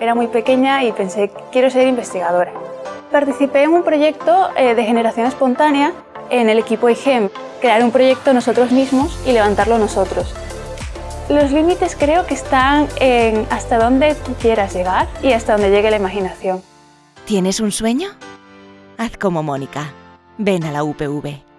era muy pequeña y pensé, quiero ser investigadora. Participé en un proyecto eh, de generación espontánea en el equipo IGEM, crear un proyecto nosotros mismos y levantarlo nosotros. Los límites creo que están en hasta dónde tú quieras llegar y hasta dónde llegue la imaginación. ¿Tienes un sueño? Haz como Mónica. Ven a la UPV.